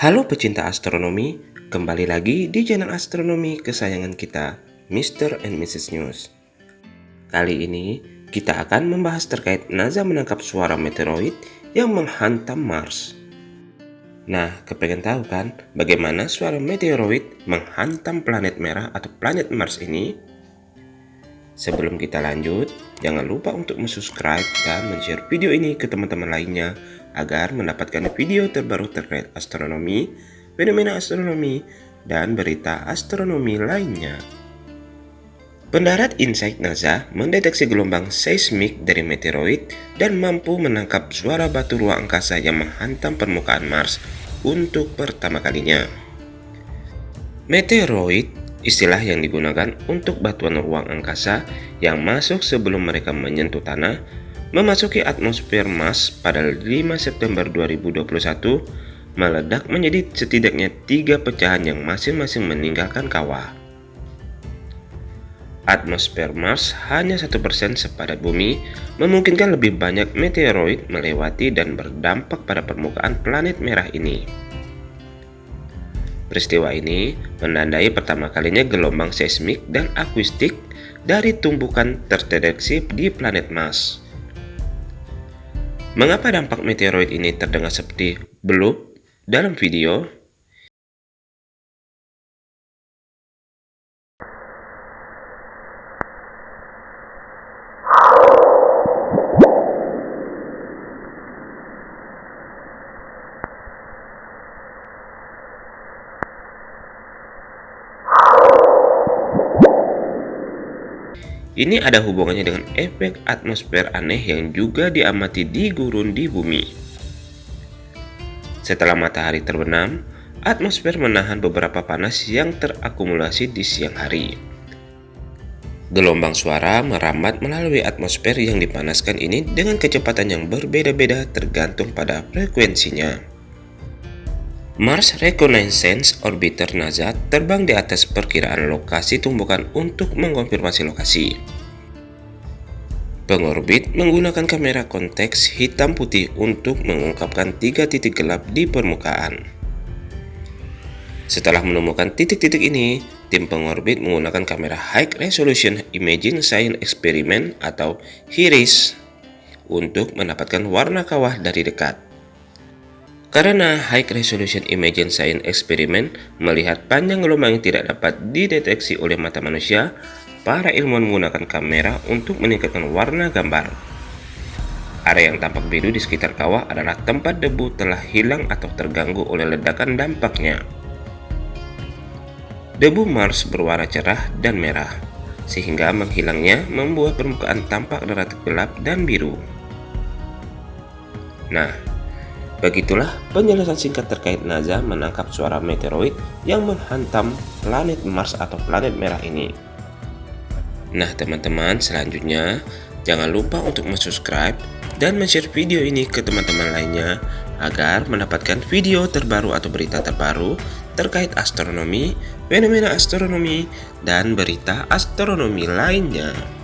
Halo pecinta astronomi, kembali lagi di channel astronomi kesayangan kita, Mr. and Mrs. News. Kali ini, kita akan membahas terkait NASA menangkap suara meteoroid yang menghantam Mars. Nah, kepengen tahu kan bagaimana suara meteoroid menghantam planet merah atau planet Mars ini? Sebelum kita lanjut, jangan lupa untuk subscribe dan share video ini ke teman-teman lainnya agar mendapatkan video terbaru terkait astronomi, fenomena astronomi, dan berita astronomi lainnya. Pendarat Insight NASA mendeteksi gelombang seismik dari meteoroid dan mampu menangkap suara batu ruang angkasa yang menghantam permukaan Mars untuk pertama kalinya. Meteoroid Istilah yang digunakan untuk batuan ruang angkasa yang masuk sebelum mereka menyentuh tanah memasuki atmosfer Mars pada 5 September 2021 meledak menjadi setidaknya tiga pecahan yang masing-masing meninggalkan kawah. Atmosfer Mars hanya satu persen sepadat bumi, memungkinkan lebih banyak meteoroid melewati dan berdampak pada permukaan planet merah ini. Peristiwa ini menandai pertama kalinya gelombang seismik dan akustik dari tumbukan terdeteksi di planet Mars. Mengapa dampak meteoroid ini terdengar seperti blub dalam video? Ini ada hubungannya dengan efek atmosfer aneh yang juga diamati di gurun di bumi. Setelah matahari terbenam, atmosfer menahan beberapa panas yang terakumulasi di siang hari. Gelombang suara merambat melalui atmosfer yang dipanaskan ini dengan kecepatan yang berbeda-beda tergantung pada frekuensinya. Mars Reconnaissance Orbiter NASA terbang di atas perkiraan lokasi tumbukan untuk mengkonfirmasi lokasi. Pengorbit menggunakan kamera konteks hitam putih untuk mengungkapkan tiga titik gelap di permukaan. Setelah menemukan titik-titik ini, tim pengorbit menggunakan kamera High Resolution Imaging Science Experiment atau HIRIS untuk mendapatkan warna kawah dari dekat. Karena High Resolution Imaging Science Experiment melihat panjang gelombang yang tidak dapat dideteksi oleh mata manusia, para ilmuwan menggunakan kamera untuk meningkatkan warna gambar. Area yang tampak biru di sekitar kawah adalah tempat debu telah hilang atau terganggu oleh ledakan dampaknya. Debu Mars berwarna cerah dan merah, sehingga menghilangnya membuat permukaan tampak relatif gelap dan biru. Nah, Begitulah penjelasan singkat terkait NASA menangkap suara meteoroid yang menghantam planet Mars atau planet merah ini. Nah teman-teman selanjutnya jangan lupa untuk subscribe dan share video ini ke teman-teman lainnya agar mendapatkan video terbaru atau berita terbaru terkait astronomi, fenomena astronomi, dan berita astronomi lainnya.